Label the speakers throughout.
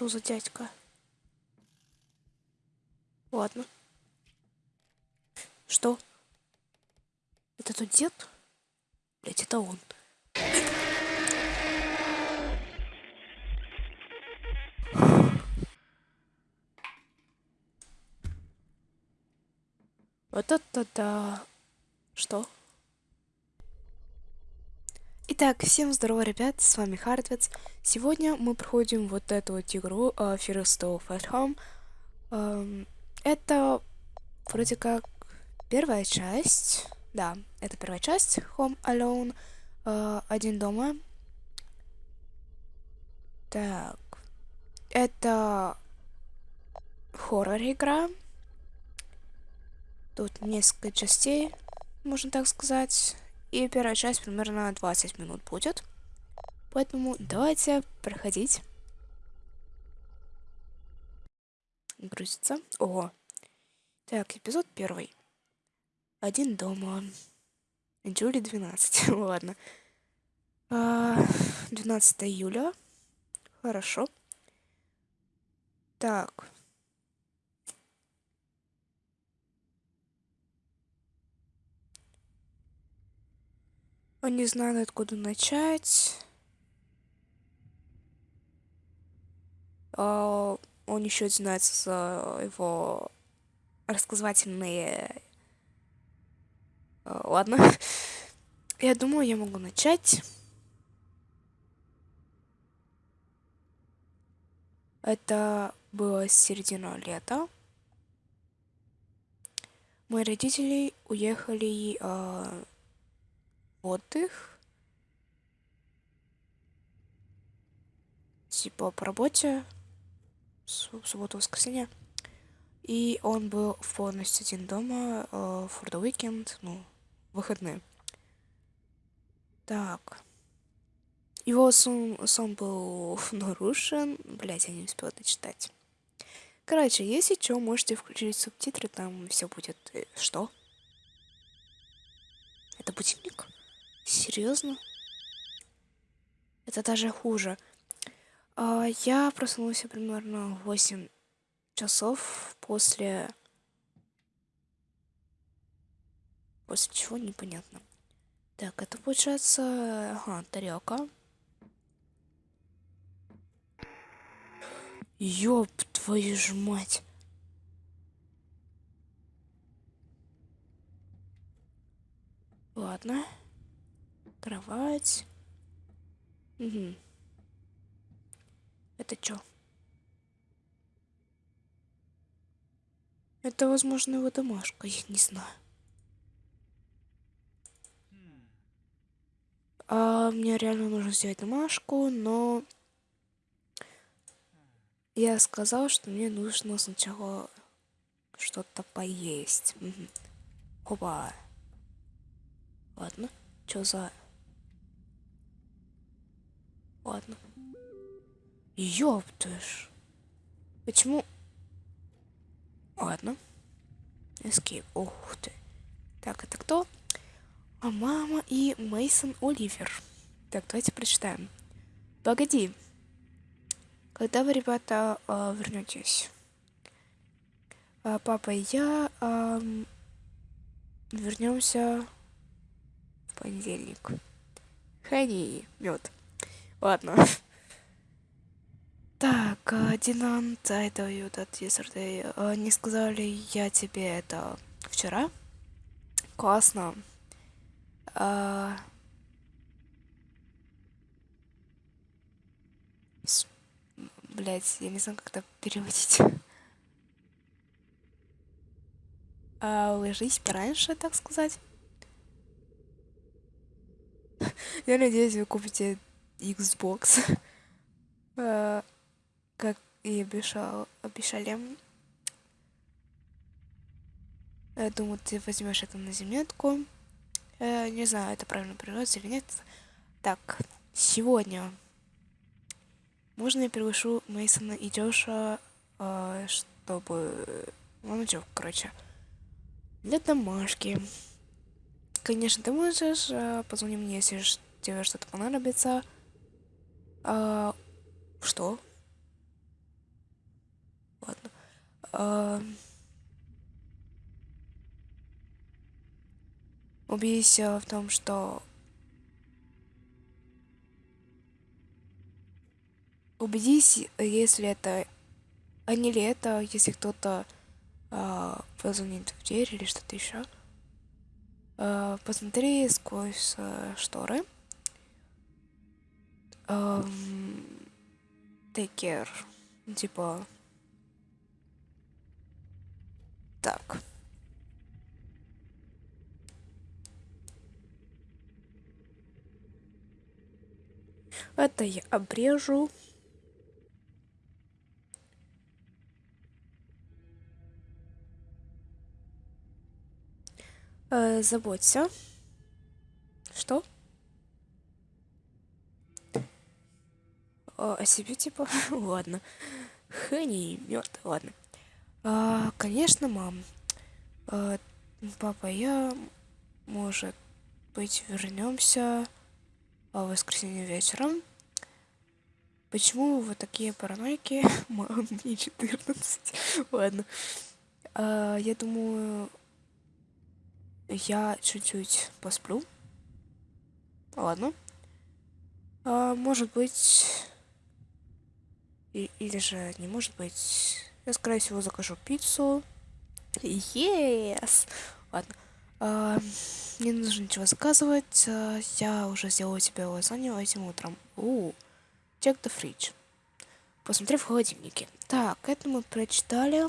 Speaker 1: что за дядька? Ладно. Что? Это тот дед? Блять, это он. Вот это да. Что? Итак, всем здорово, ребят, с вами Хардвец. Сегодня мы проходим вот эту вот игру uh, First of at Home. Um, это вроде как первая часть. Да, это первая часть Home Alone. Uh, один дома. Так. Это хоррор игра. Тут несколько частей, можно так сказать. И первая часть примерно 20 минут будет. Поэтому давайте проходить. Грузится. Ого. Так, эпизод первый. Один дома. Джули 12. Ладно. 12 а, июля. Хорошо. Так. Он не знает, откуда начать. А, он еще знается за его рассказывательные... А, ладно. Я думаю, я могу начать. Это было середина лета. Мои родители уехали э, отдых. Типа по работе. В субботу, воскресенье. И он был полностью один дома uh, for the weekend, ну, выходные. Так. Его сон, сон был нарушен. Блять, я не успела дочитать. Короче, если что, можете включить субтитры, там все будет... Э, что? Это будильник? Серьезно? Это даже хуже. А, я проснулся примерно в 8 часов после... После чего непонятно. Так, это получается... Ага, тарелка. Ёб твою ж мать. Ладно кровать. Угу. Это что? Это, возможно, его домашка, я не знаю. А, мне реально нужно сделать домашку, но я сказал, что мне нужно сначала что-то поесть. Угу. Опа. Ладно, что за Ладно. Ёптыш. Почему? Ладно. Escape. Ух ты. Так, это кто? А мама и Мейсон Оливер. Так, давайте прочитаем. Погоди. Когда вы, ребята, э, вернетесь? А, папа и я вернемся в понедельник. Хани, мед. Ладно. Так, Динант, это that yesterday. Не сказали я тебе это вчера? Классно. С... Блять, я не знаю, как это переводить. А, ложись пораньше, так сказать. Я надеюсь, вы купите Xbox. Э, как и обещал, обещали. Я думаю, ты возьмешь это на заметку. Э, не знаю, это правильно переводится или нет. Так, сегодня можно я приглашу Мейсона и Джоша, э, чтобы... Ну, что, короче, для домашки. Конечно, ты можешь, позвони мне, если тебе что-то понадобится. А, что? э, убедись в том, что убедись, если это, а не ли это, если кто-то э, позвонит в дверь или что-то еще. Э, посмотри сквозь э, шторы. Э, take care. Типа... Так. Это я обрежу. Э, заботься. Что? О, о себе, типа? ладно. Хэнни мертв, ладно. А, конечно, мам. А, папа, я, может быть, вернемся в воскресенье вечером. Почему вы такие параноики? Мам, мне 14. Ладно. А, я думаю, я чуть-чуть посплю. Ладно. А, может быть... И, или же не может быть... Я, скорее всего, закажу пиццу. Yes! Ладно. А, не нужно ничего заказывать. А, я уже сделала тебе лазанью этим утром. У, check the fridge. Посмотри в холодильнике. Так, это мы прочитали.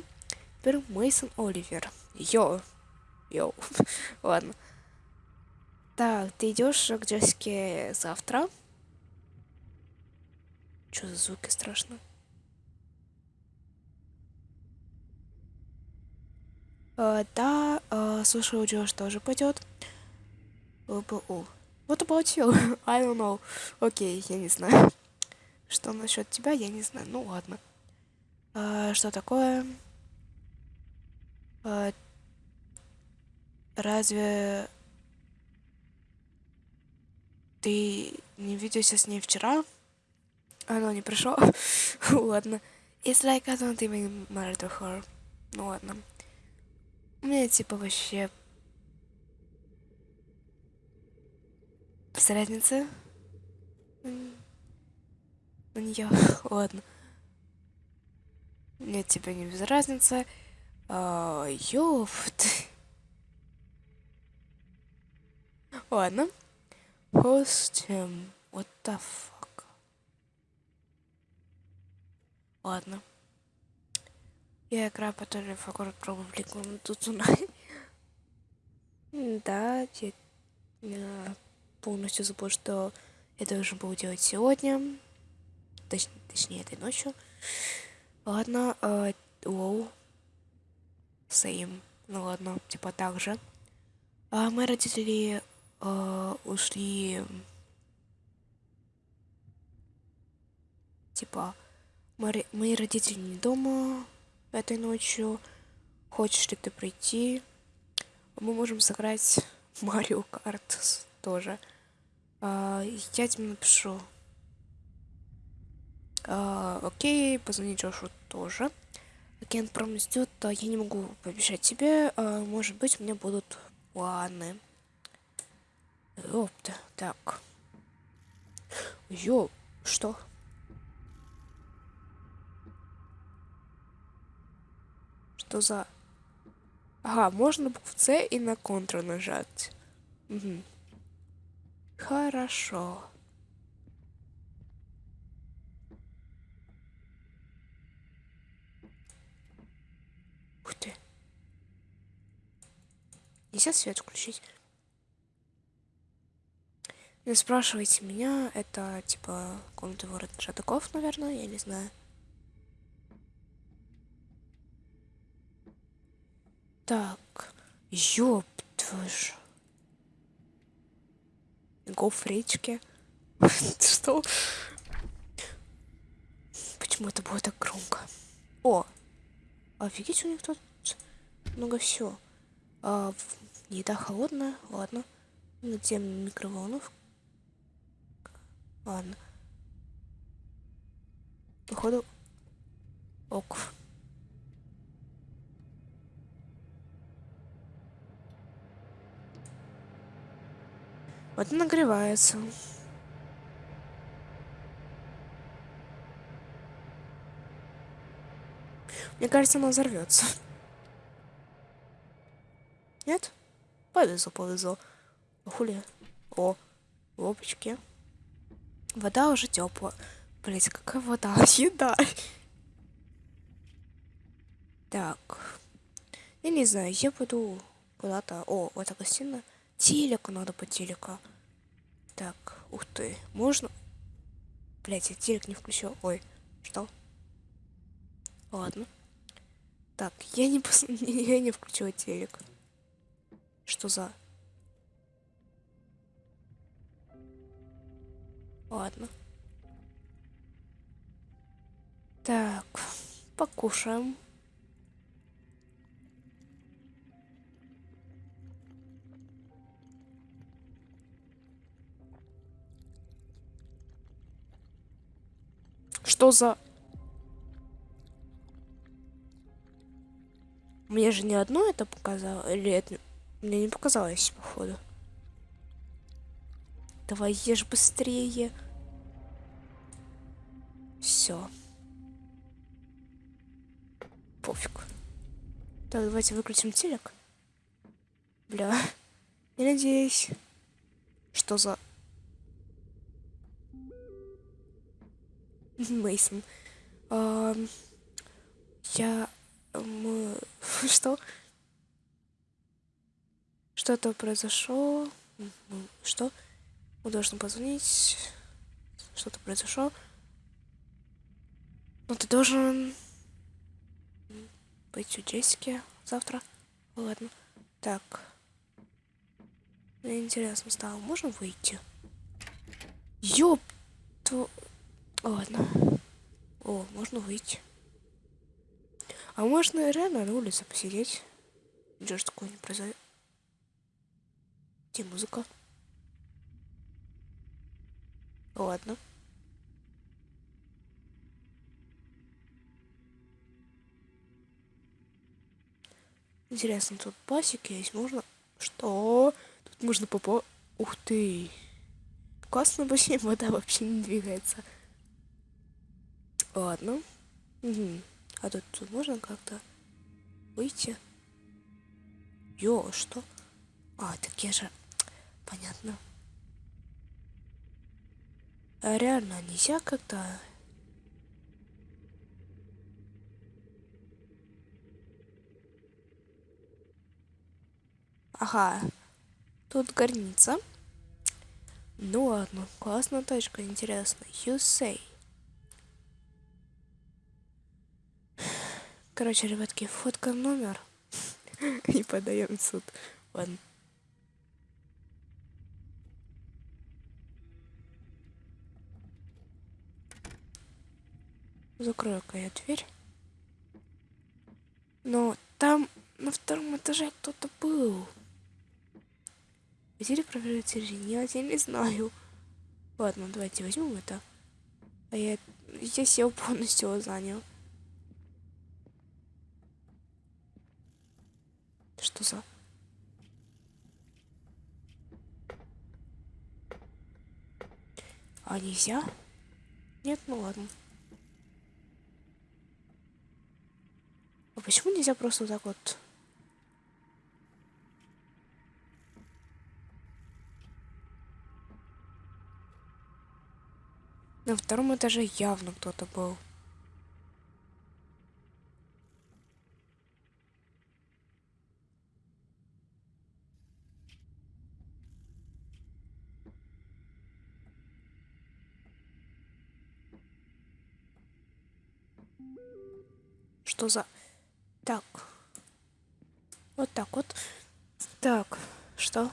Speaker 1: Теперь Мейсон Оливер. Йо, Йоу. Ладно. Так, ты идешь к Джессике завтра? Что за звуки страшно? Да, uh, слушай, у Джош тоже пойдет. ЛБУ. What about you? I don't know. Окей, okay, я не знаю. Что насчет тебя, я не знаю. Ну ладно. Uh, что такое? Uh, Разве ты не виделся с ней вчера? Оно не пришло? ладно. It's like I don't even matter to her. Ну ладно. Мне типа вообще... Без разницы. На нее. ладно. Нет, тебе не без разницы. А, ёпт. Ладно. Hostem. What the fuck? Ладно. Я играю по той факор probably going to tonight. да, я, я полностью забыл, что я должен был делать сегодня. Точ, точнее, этой ночью. Ладно, э, low. Same. Ну ладно, типа так же. А мои родители э, ушли типа мои, мои родители не дома этой ночью хочешь ли ты прийти мы можем сыграть Марио Карт тоже а, я тебе напишу а, окей позвони Джошу тоже Агент Промис ждет, я не могу пообещать тебе, а, может быть, у меня будут планы. Ёпта, так. Ё, что? Что за... Ага, можно букву С и на Ctrl нажать. Угу. Хорошо. Ух ты. Нельзя свет включить? Не спрашивайте меня, это типа комната ворот Шатаков, наверное, я не знаю. Так, ёб твою ж. Го в речке. Что? Почему это было так громко? О! Офигеть, у них тут много всего. А, еда холодная, ладно. Где микроволновка? Ладно. Походу... Ок. Вот нагревается. Мне кажется, она взорвется. Нет? Повезло, повезло. Хули. О, лопочки. Вода уже теплая. Блять, какая вода? Еда. Так. Я не знаю, я пойду куда-то. О, вот эта гостиная. Телека надо по телека. Так, ух ты. Можно? Блять, я телек не включил. Ой, что? Ладно. Так, я не пос... я не включила телек. Что за... Ладно. Так, покушаем. Что за... Мне же не одно это показало, или это мне не показалось, походу. Давай ешь быстрее. Все. Пофиг. Так, давайте выключим телек. Бля. Я надеюсь. Что за... Мейсон. Я... Что? Что-то произошло. Что? Мы должны позвонить. Что-то произошло. Но ты должен быть у Джессики завтра. Ладно. Так. Мне интересно стало. Можно выйти? Ёп! Ладно. О, можно выйти. А можно реально на улице посидеть. Ничего ж такого не произойдет. Где музыка? Ладно. Интересно, тут пасик есть. Можно... Что? Тут можно попо... Ух ты. Классно бассейн, вода вообще не двигается. Ладно. Угу. А тут, можно как-то выйти? Ё, что? А, так я же... Понятно. А реально нельзя как-то... Ага. Тут горница. Ну ладно, классная точка, интересно. You say. Короче, ребятки, фотка номер. И подаем в суд. Ладно. Закрою-ка я дверь. Но там на втором этаже кто-то был. Хотели проверить или нет, я не знаю. Ладно, давайте возьмем это. А я, я сел полностью занял. Что за... А нельзя? Нет, ну ладно. А почему нельзя просто так вот... На втором этаже явно кто-то был. Что за... Так. Вот так вот. Так, что?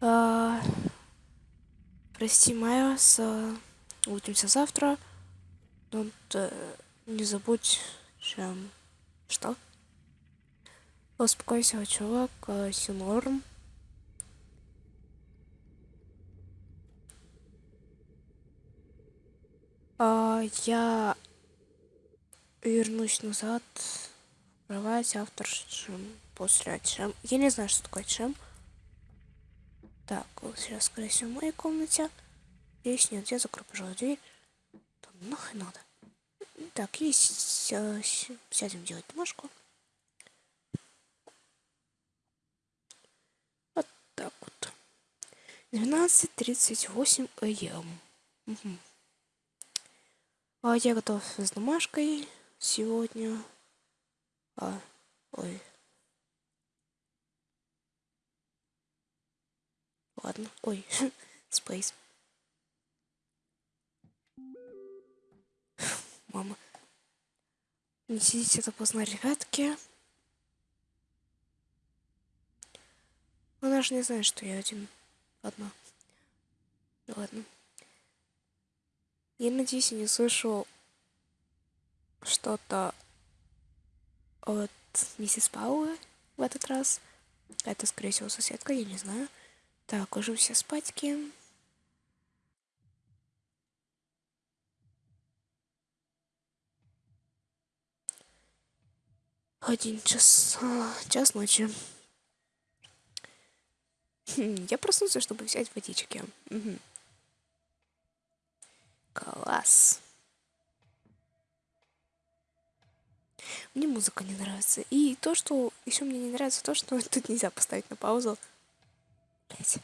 Speaker 1: А... Прости, Майя, с... Увидимся завтра. Don't, uh, не забудь, чем... Что? Успокойся, чувак, все норм. Я вернусь назад в кровать автор чем после чем. Я не знаю, что такое чем. Так, вот сейчас, скорее всего, в моей комнате. Здесь нет, я закрою, пожалуй, дверь. Да нахрен надо. Так, и сядем делать бумажку. Вот так вот. 12.38 ам. Угу. А я готов с домашкой сегодня. А, ой. Ладно, ой, спейс. Мама. Не сидите это поздно, ребятки. Она же не знает, что я один. Одна. Ладно. Я надеюсь, я не слышу что-то от миссис Пауэ в этот раз. Это, скорее всего, соседка, я не знаю. Так, ложимся спатьки. Один час, час ночи. Хм, я проснулся, чтобы взять водички. Угу. Класс. Мне музыка не нравится. И то, что еще мне не нравится, то, что тут нельзя поставить на паузу. Блять.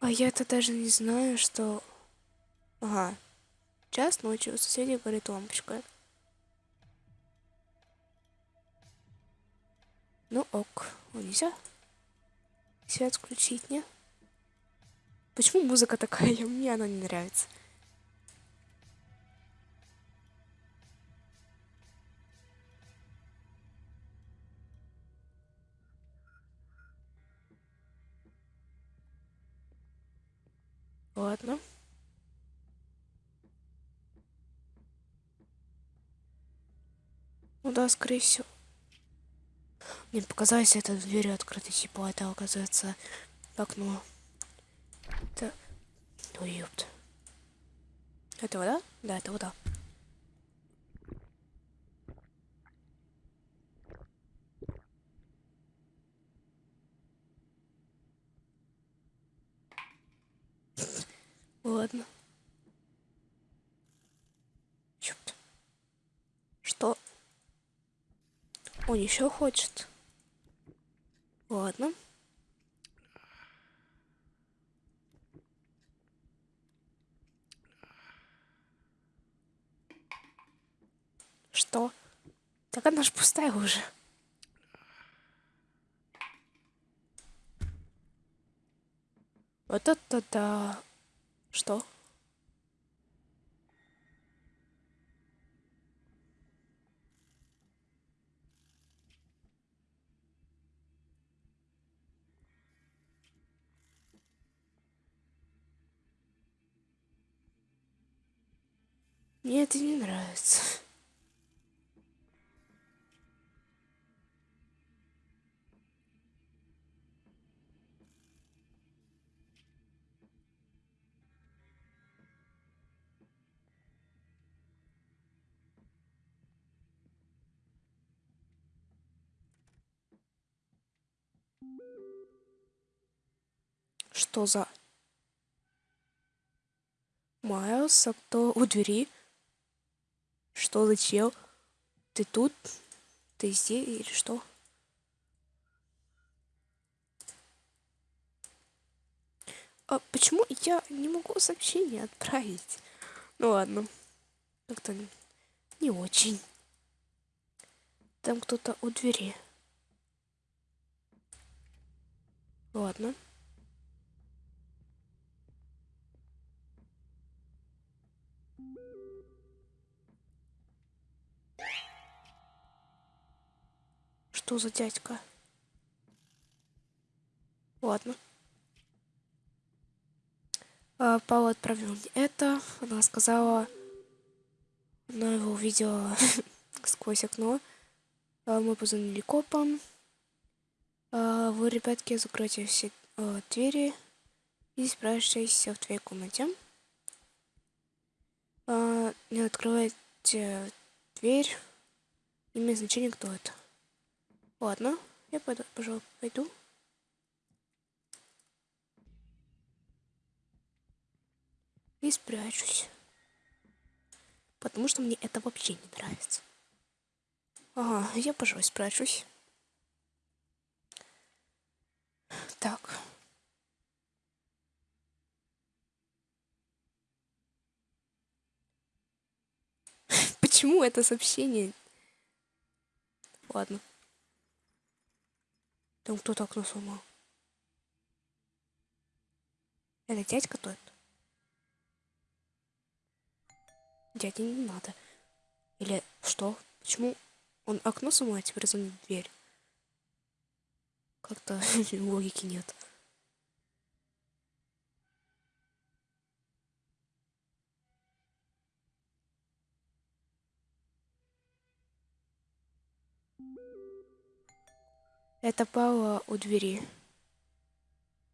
Speaker 1: А я-то даже не знаю, что... Ага. Час ночи у соседей горит лампочка. Ну ок. Нельзя? Свет включить, не? Почему музыка такая? Мне она не нравится. Ладно. Ну да, скорее всего. Мне показалось, это дверь открыта, типа, это оказывается окно. Это... Ой, ёпт. Это вода? Да, это вода. Ладно. Ёпт. Что? Он еще хочет. Ладно. Что? Так она ж пустая уже. Вот это да. Что? Мне это не нравится. Что за... Майлз, а кто у двери? Что за чел? Ты тут? Ты здесь или что? А почему я не могу сообщение отправить? Ну ладно. Как-то не очень. Там кто-то у двери. Ладно. Что за дядька? Ладно. А, Паула отправил мне это. Она сказала... Она его увидела сквозь окно. А, мы позвонили копам. А, вы, ребятки, закройте все двери и спрашивайтесь в твоей комнате. Не открывайте дверь Имеет значение, кто это. Ладно, я пойду, пожалуй, пойду. И спрячусь. Потому что мне это вообще не нравится. Ага, я, пожалуй, спрячусь. Так. Почему это сообщение? Ладно. Там кто-то окно сломал. Это дядька тот? Дяде не надо. Или что? Почему он окно сломал, а теперь звонит дверь? Как-то логики нет. Это Паула у двери.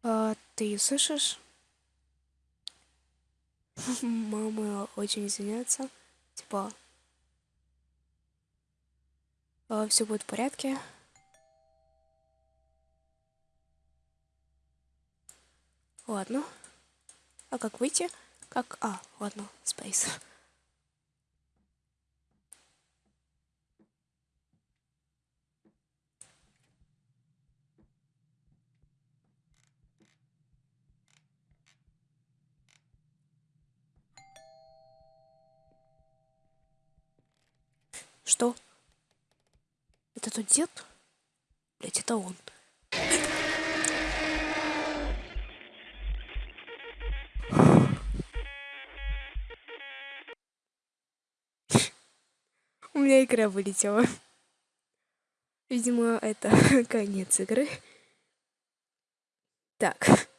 Speaker 1: А, ты слышишь? Мама очень извиняется. Типа, а, все будет в порядке. Ладно. А как выйти? Как... А, ладно, Space. Что? Это тот дед? Блять, это он. У меня игра вылетела. Видимо, это конец игры. Так.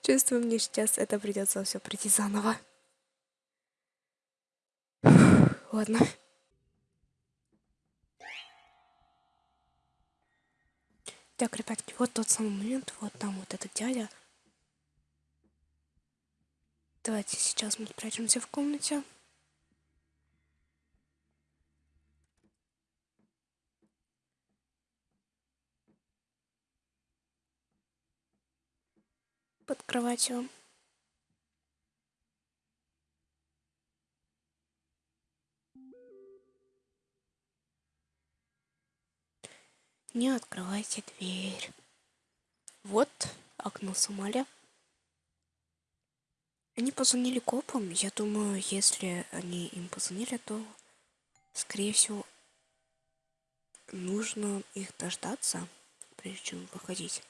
Speaker 1: Чувствую, мне сейчас это придется все пройти заново. Ладно. Так, ребятки, вот тот самый момент, вот там вот этот дядя. Давайте сейчас мы спрячемся в комнате. Под кроватью. Не открывайте дверь. Вот окно Сомали. Они позвонили копам. Я думаю, если они им позвонили, то, скорее всего, нужно их дождаться, прежде чем выходить.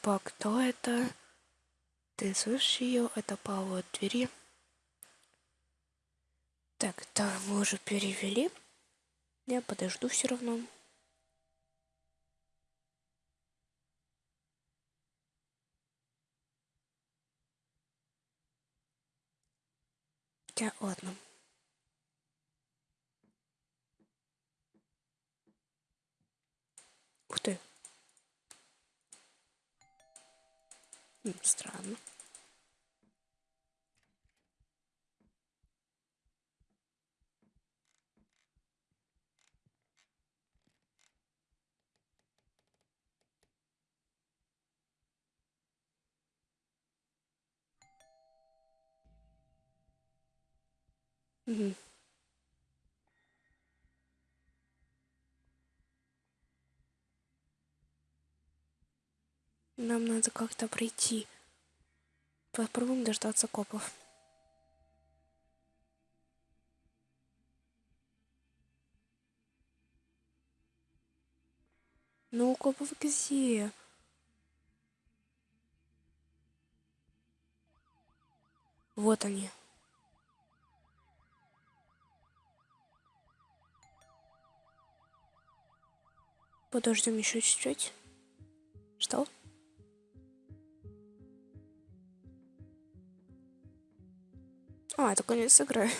Speaker 1: Типа, кто это? Ты слышишь ее? Это Паула от двери. Так, да, мы уже перевели. Я подожду все равно. Хотя, ладно. Ух ты. Странно. Угу. Нам надо как-то пройти. Попробуем дождаться копов. Ну, копов где? Вот они. Подождем еще чуть-чуть. Что? А, это конец игры.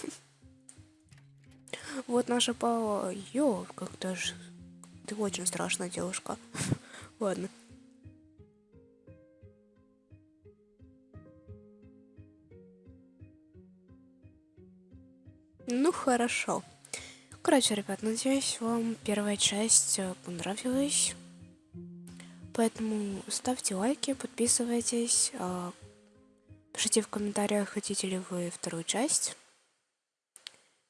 Speaker 1: Вот наша Паула. Ё, как-то ж... Ты очень страшная девушка. Ладно. Ну, хорошо. Короче, ребят, надеюсь, вам первая часть э, понравилась. Поэтому ставьте лайки, подписывайтесь, а, пишите в комментариях, хотите ли вы вторую часть.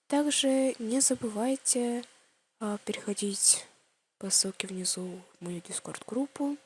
Speaker 1: Также не забывайте а, переходить по ссылке внизу в мою дискорд-группу.